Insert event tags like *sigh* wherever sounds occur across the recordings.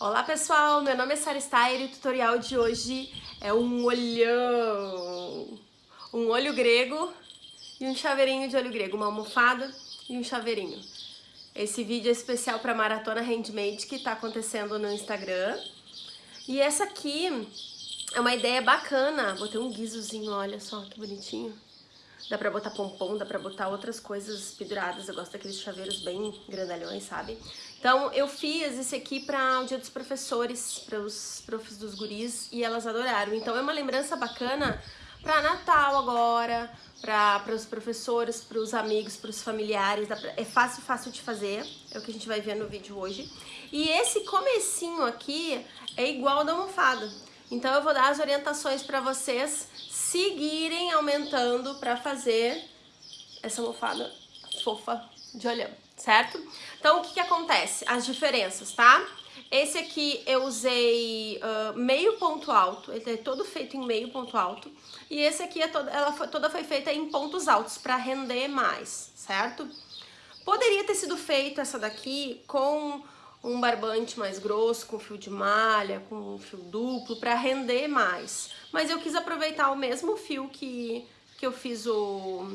Olá pessoal, meu nome é Sara Steyer e o tutorial de hoje é um olhão, um olho grego e um chaveirinho de olho grego, uma almofada e um chaveirinho. Esse vídeo é especial para a Maratona Handmade que está acontecendo no Instagram. E essa aqui é uma ideia bacana, botei um guizozinho, olha só que bonitinho. Dá pra botar pompom, dá pra botar outras coisas penduradas. Eu gosto daqueles chaveiros bem grandalhões, sabe? Então, eu fiz esse aqui para o dia dos professores, para os profs dos guris, e elas adoraram. Então, é uma lembrança bacana para Natal agora, para os professores, para os amigos, para os familiares. Pra... É fácil, fácil de fazer, é o que a gente vai ver no vídeo hoje. E esse comecinho aqui é igual da almofada. Então, eu vou dar as orientações para vocês seguirem aumentando para fazer essa almofada fofa de olhão, certo? Então, o que que acontece? As diferenças, tá? Esse aqui eu usei uh, meio ponto alto, ele é todo feito em meio ponto alto. E esse aqui, é todo, ela foi, toda foi feita em pontos altos para render mais, certo? Poderia ter sido feito essa daqui com um barbante mais grosso, com fio de malha, com fio duplo, para render mais. Mas eu quis aproveitar o mesmo fio que, que eu fiz o,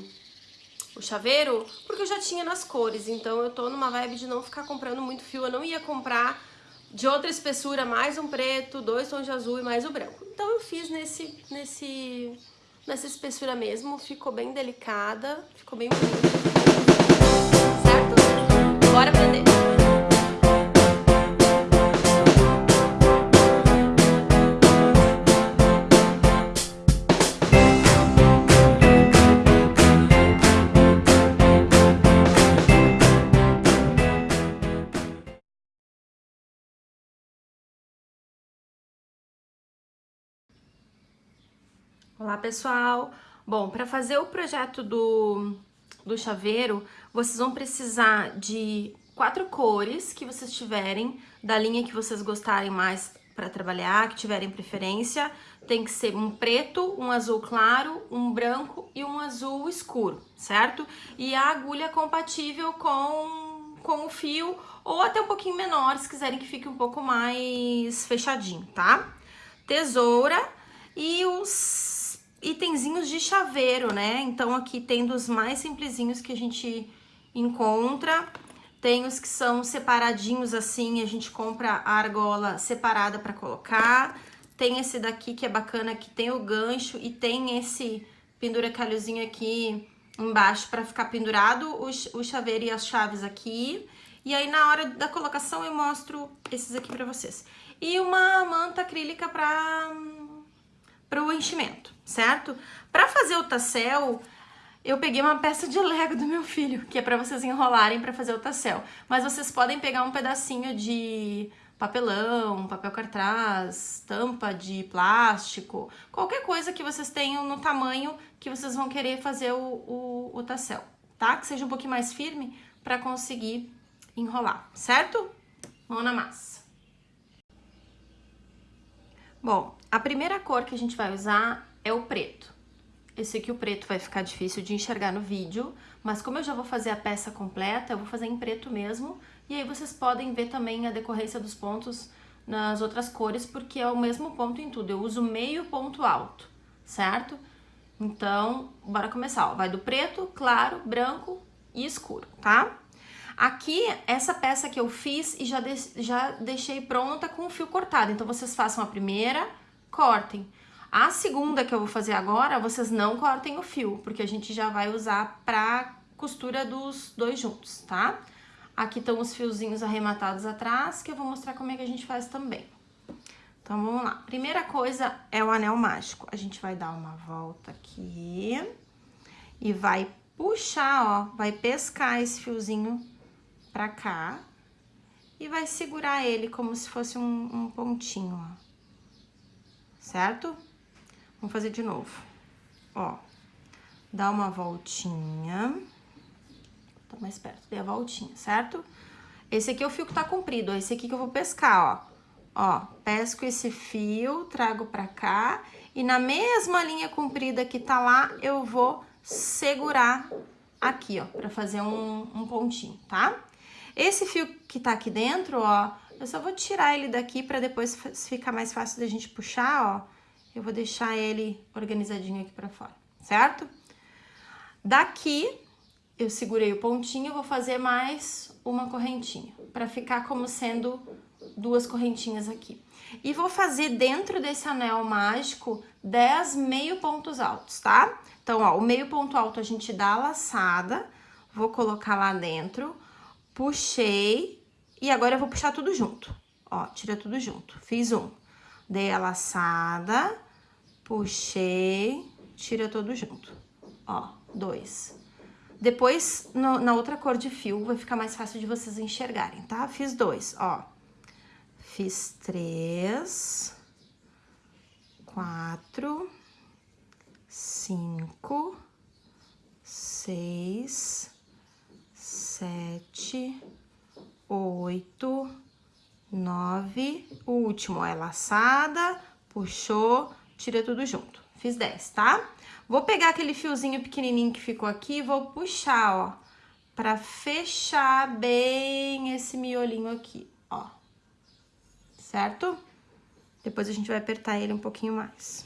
o chaveiro, porque eu já tinha nas cores, então eu tô numa vibe de não ficar comprando muito fio, eu não ia comprar de outra espessura, mais um preto, dois tons de azul e mais o branco. Então eu fiz nesse, nesse, nessa espessura mesmo, ficou bem delicada, ficou bem bonita, certo? Bora aprender! Olá pessoal! Bom, para fazer o projeto do, do chaveiro, vocês vão precisar de quatro cores que vocês tiverem, da linha que vocês gostarem mais para trabalhar, que tiverem preferência. Tem que ser um preto, um azul claro, um branco e um azul escuro, certo? E a agulha compatível com, com o fio, ou até um pouquinho menor, se quiserem que fique um pouco mais fechadinho, tá? Tesoura e os itenzinhos de chaveiro, né? Então, aqui tem dos mais simplesinhos que a gente encontra. Tem os que são separadinhos assim, a gente compra a argola separada para colocar. Tem esse daqui que é bacana, que tem o gancho e tem esse penduracalhozinho aqui embaixo para ficar pendurado o, chaveiro e as chaves aqui. E aí, na hora da colocação, eu mostro esses aqui para vocês. E uma manta acrílica para para o enchimento, certo? Para fazer o tassel, eu peguei uma peça de lego do meu filho, que é para vocês enrolarem para fazer o tassel. Mas vocês podem pegar um pedacinho de papelão, papel cartaz, tampa de plástico, qualquer coisa que vocês tenham no tamanho que vocês vão querer fazer o, o, o tassel, tá? Que seja um pouquinho mais firme para conseguir enrolar, certo? Mão na massa. Bom, a primeira cor que a gente vai usar é o preto. Eu sei que o preto vai ficar difícil de enxergar no vídeo, mas como eu já vou fazer a peça completa, eu vou fazer em preto mesmo, e aí vocês podem ver também a decorrência dos pontos nas outras cores, porque é o mesmo ponto em tudo, eu uso meio ponto alto, certo? Então, bora começar, ó. vai do preto, claro, branco e escuro, tá? Aqui, essa peça que eu fiz e já, de, já deixei pronta com o fio cortado, então vocês façam a primeira, cortem. A segunda que eu vou fazer agora, vocês não cortem o fio, porque a gente já vai usar pra costura dos dois juntos, tá? Aqui estão os fiozinhos arrematados atrás, que eu vou mostrar como é que a gente faz também. Então, vamos lá. Primeira coisa é o anel mágico. A gente vai dar uma volta aqui e vai puxar, ó, vai pescar esse fiozinho pra cá e vai segurar ele como se fosse um, um pontinho, ó certo? Vamos fazer de novo. Ó, dá uma voltinha. Tô mais perto, dê a voltinha, certo? Esse aqui é o fio que tá comprido, ó, esse aqui que eu vou pescar, ó. Ó, pesco esse fio, trago pra cá e na mesma linha comprida que tá lá, eu vou segurar aqui, ó, pra fazer um, um pontinho, tá? Esse fio que tá aqui dentro, ó, eu só vou tirar ele daqui pra depois ficar mais fácil da gente puxar, ó. Eu vou deixar ele organizadinho aqui pra fora, certo? Daqui, eu segurei o pontinho, vou fazer mais uma correntinha, pra ficar como sendo duas correntinhas aqui. E vou fazer dentro desse anel mágico 10 meio pontos altos, tá? Então, ó, o meio ponto alto a gente dá a laçada, vou colocar lá dentro, puxei, e agora eu vou puxar tudo junto. Ó, tira tudo junto. Fiz um. Dei a laçada, puxei, tira tudo junto. Ó, dois. Depois, no, na outra cor de fio, vai ficar mais fácil de vocês enxergarem, tá? Fiz dois, ó. Fiz três, quatro, cinco, seis, sete, oito, nove. O último é laçada, puxou, tira tudo junto. Fiz dez, tá? Vou pegar aquele fiozinho pequenininho que ficou aqui e vou puxar, ó, pra fechar bem esse miolinho aqui, ó certo? Depois a gente vai apertar ele um pouquinho mais.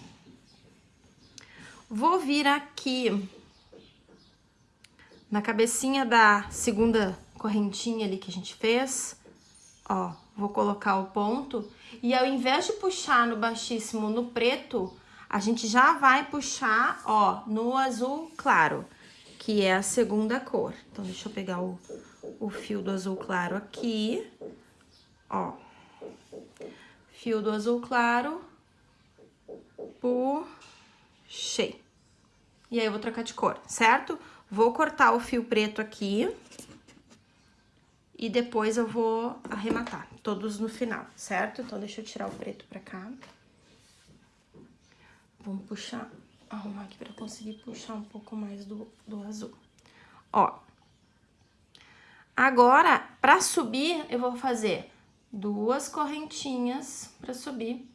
Vou vir aqui na cabecinha da segunda correntinha ali que a gente fez, ó, vou colocar o ponto e ao invés de puxar no baixíssimo no preto, a gente já vai puxar, ó, no azul claro, que é a segunda cor. Então, deixa eu pegar o, o fio do azul claro aqui, ó fio do azul claro, puxei. E aí, eu vou trocar de cor, certo? Vou cortar o fio preto aqui e depois eu vou arrematar, todos no final, certo? Então, deixa eu tirar o preto pra cá. Vamos puxar, arrumar aqui pra conseguir puxar um pouco mais do, do azul. Ó, agora, pra subir, eu vou fazer duas correntinhas para subir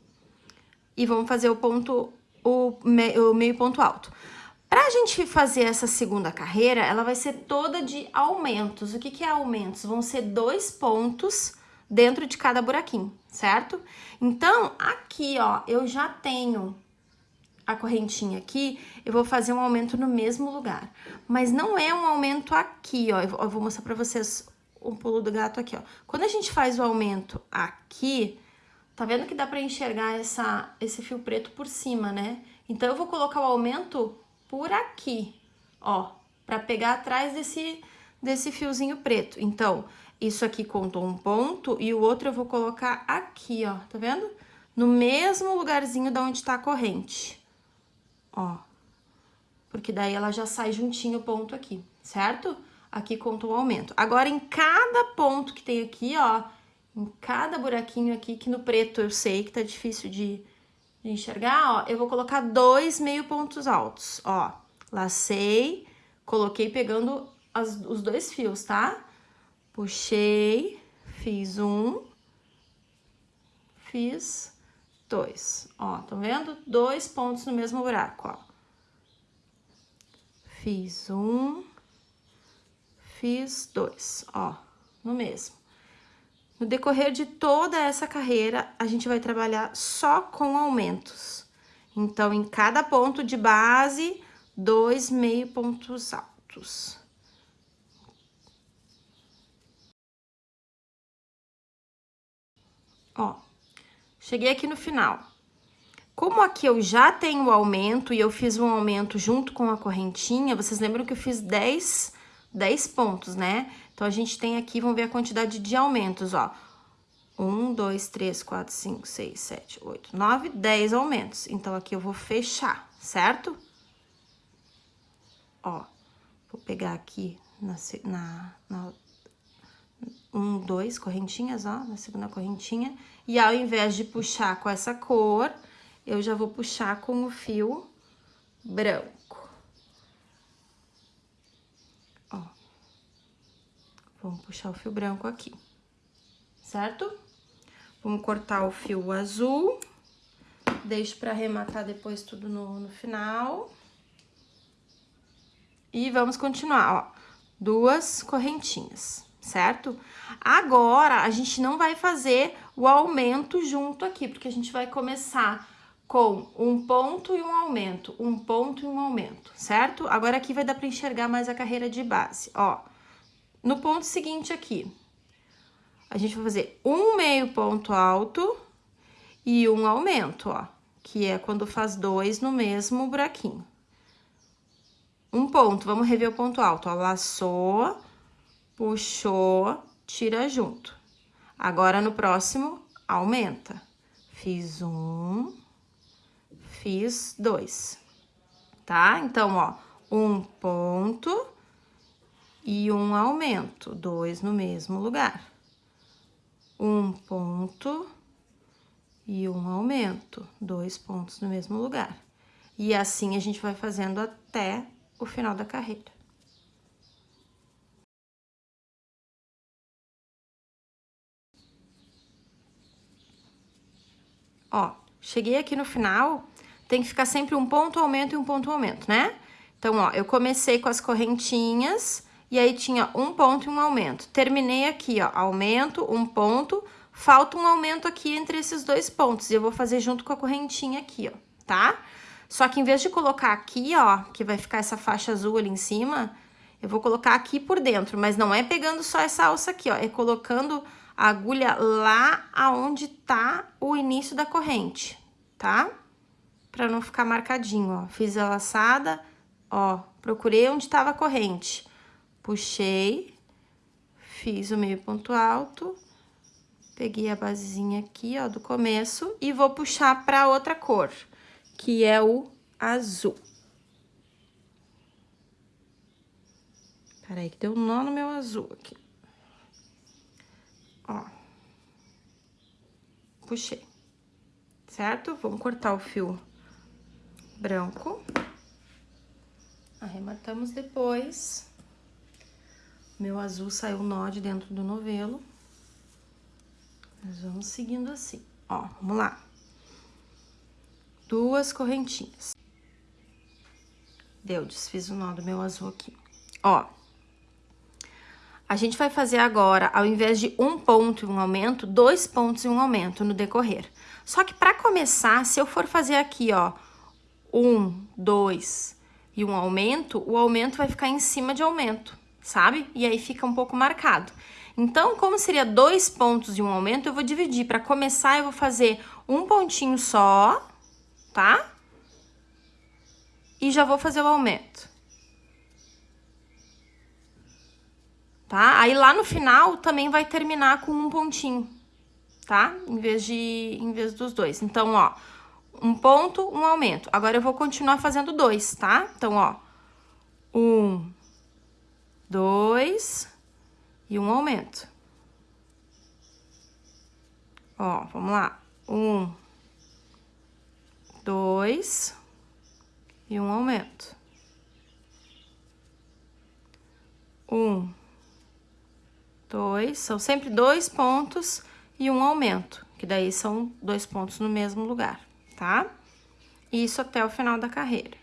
e vamos fazer o ponto, o, me, o meio ponto alto. Pra gente fazer essa segunda carreira, ela vai ser toda de aumentos. O que que é aumentos? Vão ser dois pontos dentro de cada buraquinho, certo? Então, aqui, ó, eu já tenho a correntinha aqui, eu vou fazer um aumento no mesmo lugar. Mas não é um aumento aqui, ó, eu vou mostrar pra vocês um pulo do gato aqui, ó. Quando a gente faz o aumento aqui, tá vendo que dá pra enxergar essa, esse fio preto por cima, né? Então, eu vou colocar o aumento por aqui, ó, pra pegar atrás desse, desse fiozinho preto. Então, isso aqui contou um ponto e o outro eu vou colocar aqui, ó, tá vendo? No mesmo lugarzinho da onde tá a corrente, ó. Porque daí ela já sai juntinho o ponto aqui, certo? Aqui conta o aumento. Agora, em cada ponto que tem aqui, ó, em cada buraquinho aqui, que no preto eu sei que tá difícil de, de enxergar, ó, eu vou colocar dois meio pontos altos, ó. Lacei, coloquei pegando as, os dois fios, tá? Puxei, fiz um, fiz dois, ó, tá vendo? Dois pontos no mesmo buraco, ó. Fiz um, fiz dois, ó, no mesmo. No decorrer de toda essa carreira, a gente vai trabalhar só com aumentos. Então, em cada ponto de base, dois meio pontos altos. Ó, cheguei aqui no final. Como aqui eu já tenho o aumento e eu fiz um aumento junto com a correntinha, vocês lembram que eu fiz 10 10 pontos, né? Então, a gente tem aqui, vamos ver a quantidade de aumentos, ó. 1, 2, 3, 4, 5, 6, 7, 8, 9, 10 aumentos. Então, aqui eu vou fechar, certo? Ó, vou pegar aqui na, na, na um, dois correntinhas, ó, na segunda correntinha. E ao invés de puxar com essa cor, eu já vou puxar com o fio branco. Vamos puxar o fio branco aqui, certo? Vamos cortar o fio azul, deixo pra arrematar depois tudo no, no final. E vamos continuar, ó, duas correntinhas, certo? Agora, a gente não vai fazer o aumento junto aqui, porque a gente vai começar com um ponto e um aumento, um ponto e um aumento, certo? Agora aqui vai dar para enxergar mais a carreira de base, ó. No ponto seguinte aqui, a gente vai fazer um meio ponto alto e um aumento, ó, que é quando faz dois no mesmo buraquinho. Um ponto, vamos rever o ponto alto, ó, laçou, puxou, tira junto. Agora, no próximo, aumenta. Fiz um, fiz dois, tá? Então, ó, um ponto e um aumento, dois no mesmo lugar. Um ponto e um aumento, dois pontos no mesmo lugar. E assim a gente vai fazendo até o final da carreira. Ó, cheguei aqui no final, tem que ficar sempre um ponto aumento e um ponto aumento, né? Então, ó, eu comecei com as correntinhas e aí tinha um ponto e um aumento. Terminei aqui, ó, aumento, um ponto, falta um aumento aqui entre esses dois pontos. E eu vou fazer junto com a correntinha aqui, ó, tá? Só que em vez de colocar aqui, ó, que vai ficar essa faixa azul ali em cima, eu vou colocar aqui por dentro, mas não é pegando só essa alça aqui, ó, é colocando a agulha lá aonde tá o início da corrente, tá? Pra não ficar marcadinho, ó. Fiz a laçada, ó, procurei onde tava a corrente. Puxei, fiz o meio ponto alto, peguei a basezinha aqui, ó, do começo e vou puxar pra outra cor, que é o azul. Peraí, que deu um nó no meu azul aqui ó. Puxei, certo? Vamos cortar o fio branco. Arrematamos depois. Meu azul saiu nó de dentro do novelo. Nós vamos seguindo assim. Ó, vamos lá. Duas correntinhas. Deu, desfiz o nó do meu azul aqui. Ó, a gente vai fazer agora, ao invés de um ponto e um aumento, dois pontos e um aumento no decorrer. Só que para começar, se eu for fazer aqui, ó, um, dois e um aumento, o aumento vai ficar em cima de aumento, sabe? E aí fica um pouco marcado. Então, como seria dois pontos e um aumento, eu vou dividir. Para começar, eu vou fazer um pontinho só, tá? E já vou fazer o aumento. tá? Aí lá no final também vai terminar com um pontinho, tá? Em vez de, em vez dos dois. Então, ó, um ponto, um aumento. Agora eu vou continuar fazendo dois, tá? Então, ó, um, dois e um aumento. Ó, vamos lá. Um, dois e um aumento. Um, dois, são sempre dois pontos e um aumento, que daí são dois pontos no mesmo lugar, tá? Isso até o final da carreira.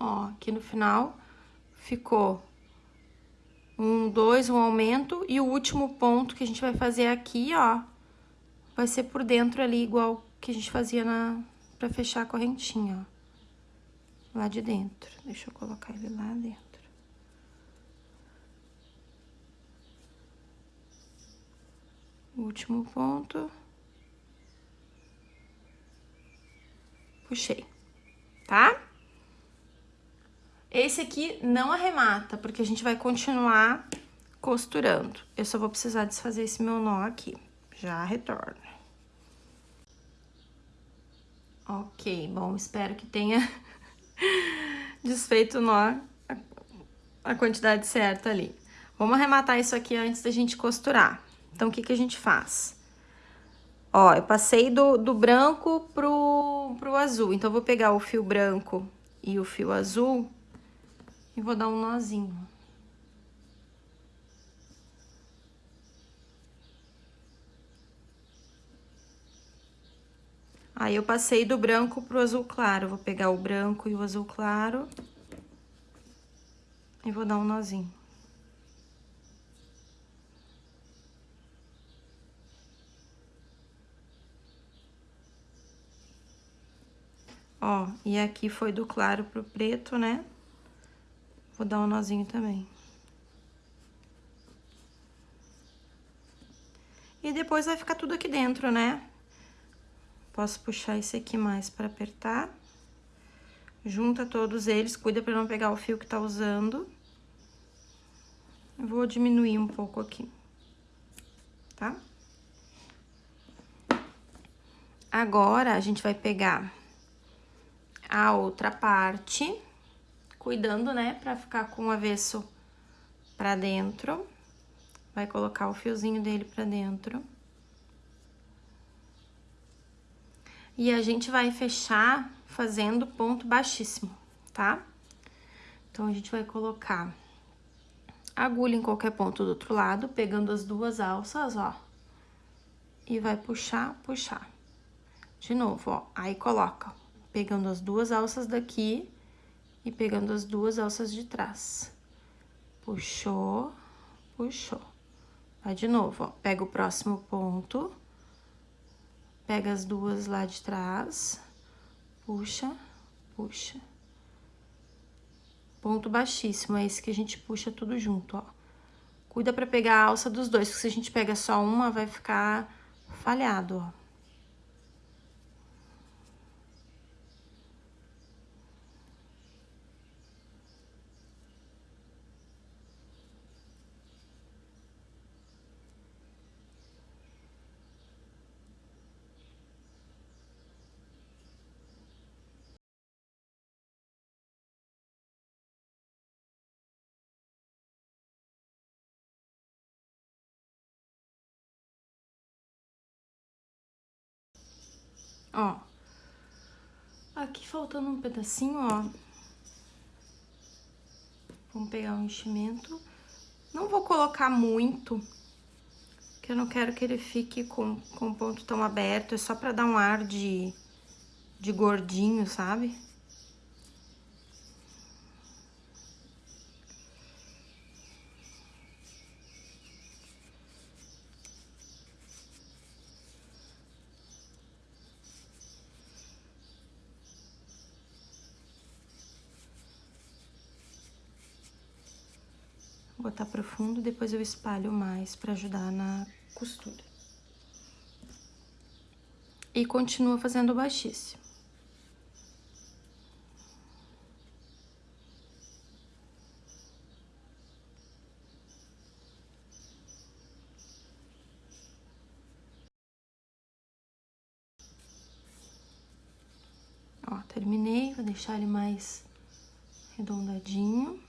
Ó, aqui no final ficou um, dois, um aumento, e o último ponto que a gente vai fazer aqui, ó, vai ser por dentro ali, igual que a gente fazia na, pra fechar a correntinha, ó. Lá de dentro. Deixa eu colocar ele lá dentro. Último ponto. Puxei, tá? Esse aqui não arremata, porque a gente vai continuar costurando. Eu só vou precisar desfazer esse meu nó aqui. Já retorno. Ok, bom, espero que tenha *laughs* desfeito o nó, a quantidade certa ali. Vamos arrematar isso aqui antes da gente costurar. Então, o que que a gente faz? Ó, eu passei do, do branco pro, pro azul. Então, eu vou pegar o fio branco e o fio azul e vou dar um nozinho. Aí, eu passei do branco pro azul claro. Vou pegar o branco e o azul claro. E vou dar um nozinho. Ó, e aqui foi do claro pro preto, né? Vou dar um nozinho também. E depois vai ficar tudo aqui dentro, né? Posso puxar esse aqui mais pra apertar. Junta todos eles, cuida pra não pegar o fio que tá usando. Vou diminuir um pouco aqui, tá? Agora, a gente vai pegar a outra parte, cuidando, né, pra ficar com o avesso pra dentro. Vai colocar o fiozinho dele pra dentro. E a gente vai fechar fazendo ponto baixíssimo, tá? Então, a gente vai colocar agulha em qualquer ponto do outro lado, pegando as duas alças, ó. E vai puxar, puxar. De novo, ó. Aí, coloca pegando as duas alças daqui e pegando as duas alças de trás. Puxou, puxou. Vai de novo, ó. Pega o próximo ponto, pega as duas lá de trás, puxa, puxa. Ponto baixíssimo, é esse que a gente puxa tudo junto, ó. Cuida pra pegar a alça dos dois, porque se a gente pega só uma, vai ficar falhado, ó. Ó. Aqui faltando um pedacinho, ó. Vamos pegar o enchimento. Não vou colocar muito, porque eu não quero que ele fique com, com o ponto tão aberto. É só pra dar um ar de, de gordinho, sabe? Botar profundo, depois eu espalho mais pra ajudar na costura. E continua fazendo baixíssimo. Terminei, vou deixar ele mais arredondadinho.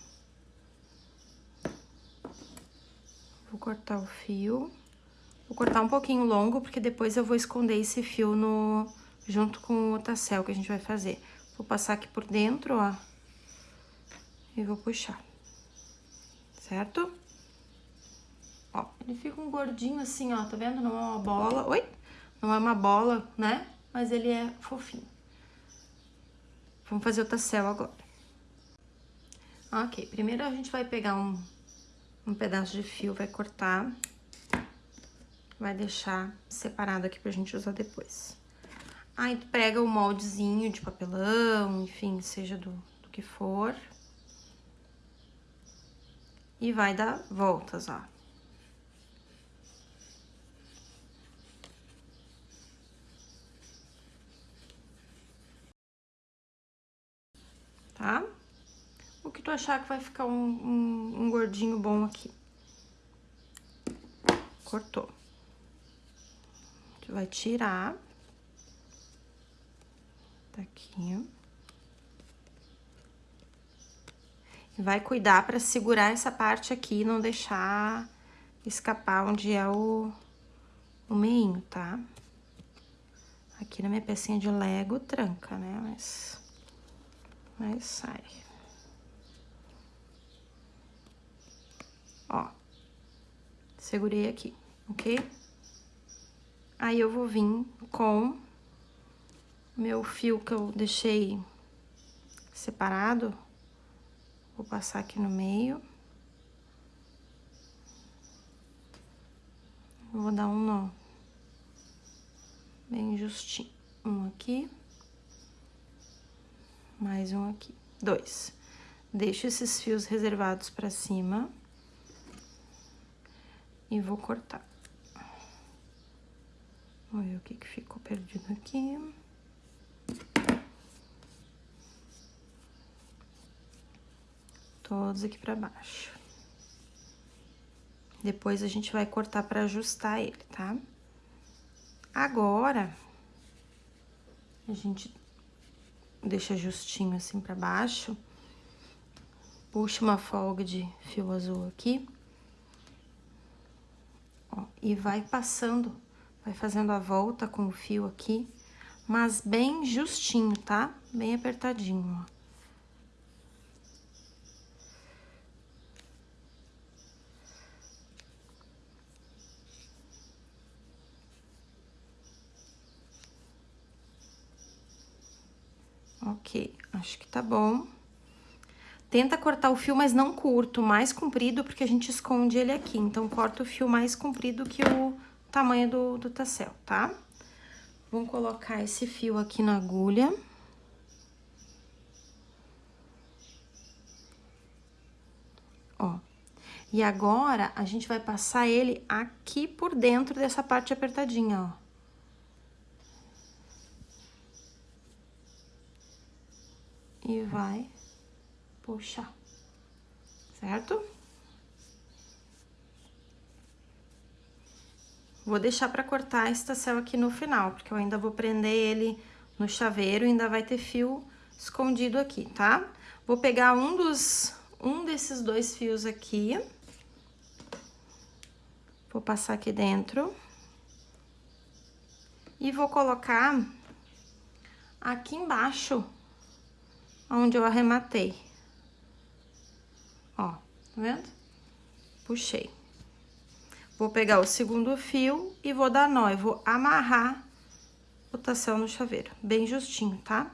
Cortar o fio. Vou cortar um pouquinho longo, porque depois eu vou esconder esse fio no, junto com o tassel que a gente vai fazer. Vou passar aqui por dentro, ó. E vou puxar. Certo? Ó, ele fica um gordinho assim, ó, tá vendo? Não é uma bola. Oi? Não é uma bola, né? Mas ele é fofinho. Vamos fazer o tassel agora. Ok, primeiro a gente vai pegar um um pedaço de fio, vai cortar, vai deixar separado aqui pra gente usar depois. Aí, tu pega o moldezinho de papelão, enfim, seja do, do que for. E vai dar voltas, ó. Tá? Que tu achar que vai ficar um, um, um gordinho bom aqui. Cortou. Tu vai tirar. Daqui. E vai cuidar pra segurar essa parte aqui e não deixar escapar onde é o, o meinho, tá? Aqui na minha pecinha de Lego tranca, né? Mas, mas sai. Ó. Segurei aqui, ok? Aí, eu vou vir com meu fio que eu deixei separado. Vou passar aqui no meio. Vou dar um nó. Bem justinho. Um aqui. Mais um aqui. Dois. Deixo esses fios reservados pra cima. E vou cortar. Vamos ver o que, que ficou perdido aqui. Todos aqui pra baixo. Depois a gente vai cortar pra ajustar ele, tá? Agora, a gente deixa justinho assim pra baixo. Puxa uma folga de fio azul aqui. Ó, e vai passando Vai fazendo a volta com o fio aqui, mas bem justinho, tá? Bem apertadinho, ó. Ok, acho que tá bom. Tenta cortar o fio, mas não curto, mais comprido, porque a gente esconde ele aqui. Então, corta o fio mais comprido que o tamanho do, do tassel, tá? Vamos colocar esse fio aqui na agulha. Ó. E agora, a gente vai passar ele aqui por dentro dessa parte apertadinha, ó. E vai puxar, certo? Vou deixar pra cortar esse tassel aqui no final, porque eu ainda vou prender ele no chaveiro ainda vai ter fio escondido aqui, tá? Vou pegar um dos, um desses dois fios aqui. Vou passar aqui dentro. E vou colocar aqui embaixo, onde eu arrematei. Ó, tá vendo? Puxei. Vou pegar o segundo fio e vou dar nó, eu vou amarrar o tassel no chaveiro, bem justinho, tá?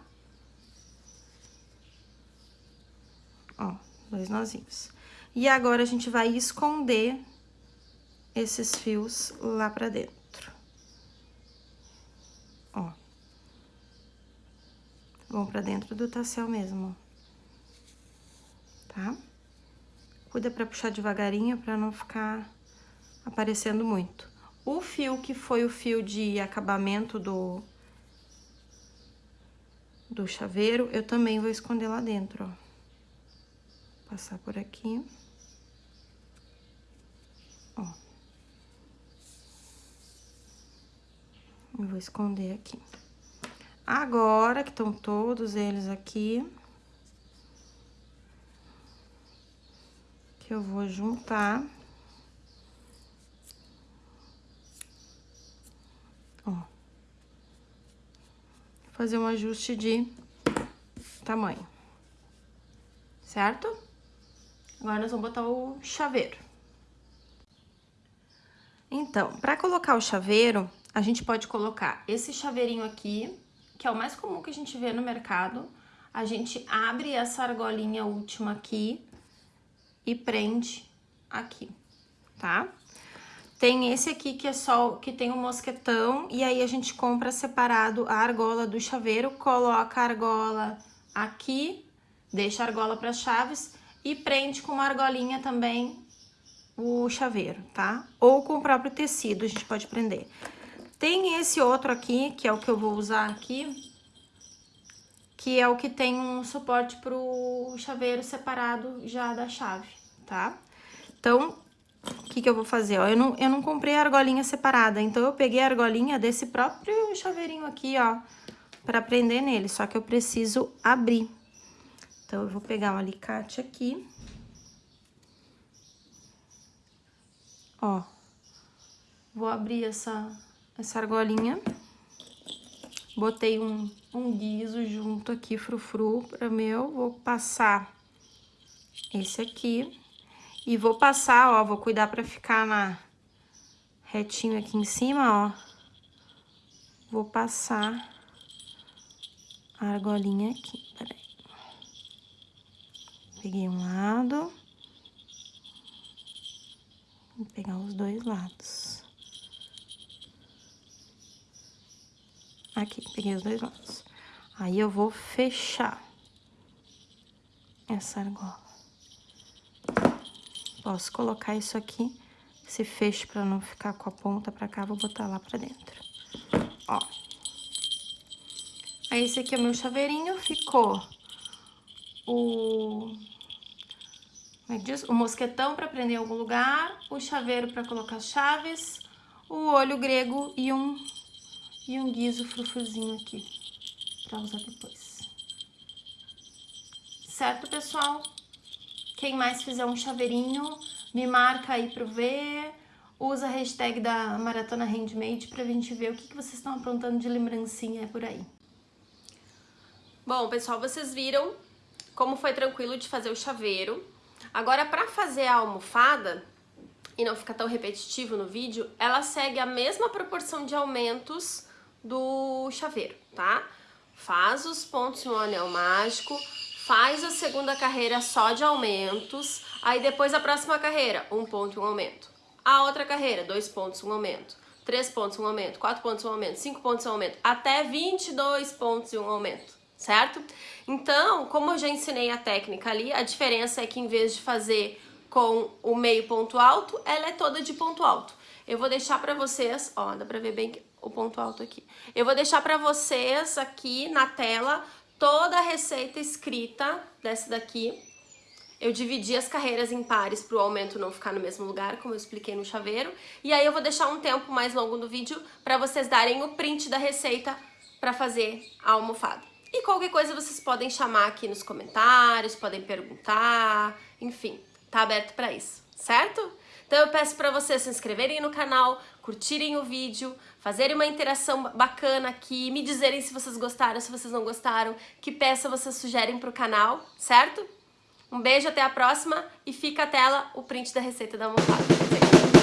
Ó, dois nozinhos. E agora, a gente vai esconder esses fios lá pra dentro. Ó. Vão pra dentro do tassel mesmo. Tá? Cuida pra puxar devagarinho, pra não ficar aparecendo muito. O fio que foi o fio de acabamento do, do chaveiro, eu também vou esconder lá dentro, ó. Passar por aqui. Ó. Eu vou esconder aqui. Agora que estão todos eles aqui, que eu vou juntar Ó. Fazer um ajuste de tamanho. Certo? Agora, nós vamos botar o chaveiro. Então, para colocar o chaveiro, a gente pode colocar esse chaveirinho aqui, que é o mais comum que a gente vê no mercado. A gente abre essa argolinha última aqui e prende aqui, tá? Tem esse aqui que é só, que tem um mosquetão, e aí a gente compra separado a argola do chaveiro, coloca a argola aqui, deixa a argola para chaves e prende com uma argolinha também o chaveiro, tá? Ou com o próprio tecido a gente pode prender. Tem esse outro aqui, que é o que eu vou usar aqui, que é o que tem um suporte pro chaveiro separado já da chave, tá? Então, o que que eu vou fazer? Ó, eu, não, eu não comprei a argolinha separada, então eu peguei a argolinha desse próprio chaveirinho aqui, ó, pra prender nele, só que eu preciso abrir. Então, eu vou pegar um alicate aqui. Ó, vou abrir essa, essa argolinha. Botei um, um guiso junto aqui, frufru, para meu. Vou passar esse aqui. E vou passar, ó, vou cuidar pra ficar na retinho aqui em cima, ó. Vou passar a argolinha aqui, peraí. Peguei um lado. Vou pegar os dois lados. Aqui, peguei os dois lados. Aí, eu vou fechar essa argola. Posso colocar isso aqui, esse fecho pra não ficar com a ponta pra cá, vou botar lá pra dentro. Ó. Aí, esse aqui é o meu chaveirinho, ficou o... Como é que diz? O mosquetão pra prender em algum lugar, o chaveiro pra colocar chaves, o olho grego e um, e um guiso frufruzinho aqui, pra usar depois. Certo, pessoal? Quem mais fizer um chaveirinho, me marca aí pro ver, usa a hashtag da Maratona Handmade pra gente ver o que, que vocês estão aprontando de lembrancinha por aí. Bom, pessoal, vocês viram como foi tranquilo de fazer o chaveiro. Agora, para fazer a almofada, e não ficar tão repetitivo no vídeo, ela segue a mesma proporção de aumentos do chaveiro, tá? Faz os pontos no anel mágico, faz a segunda carreira só de aumentos, aí depois a próxima carreira, um ponto e um aumento. A outra carreira, dois pontos, um aumento. Três pontos, um aumento. Quatro pontos, um aumento. Cinco pontos, um aumento. Até 22 pontos e um aumento certo? Então, como eu já ensinei a técnica ali, a diferença é que em vez de fazer com o meio ponto alto, ela é toda de ponto alto. Eu vou deixar pra vocês, ó, dá pra ver bem o ponto alto aqui. Eu vou deixar pra vocês aqui na tela toda a receita escrita dessa daqui. Eu dividi as carreiras em pares para o aumento não ficar no mesmo lugar, como eu expliquei no chaveiro. E aí eu vou deixar um tempo mais longo no vídeo para vocês darem o print da receita para fazer a almofada. E qualquer coisa vocês podem chamar aqui nos comentários, podem perguntar, enfim, tá aberto para isso, certo? Então eu peço para vocês se inscreverem no canal, curtirem o vídeo, fazerem uma interação bacana aqui, me dizerem se vocês gostaram, se vocês não gostaram, que peça vocês sugerem pro canal, certo? Um beijo, até a próxima e fica a tela o print da receita da almofada.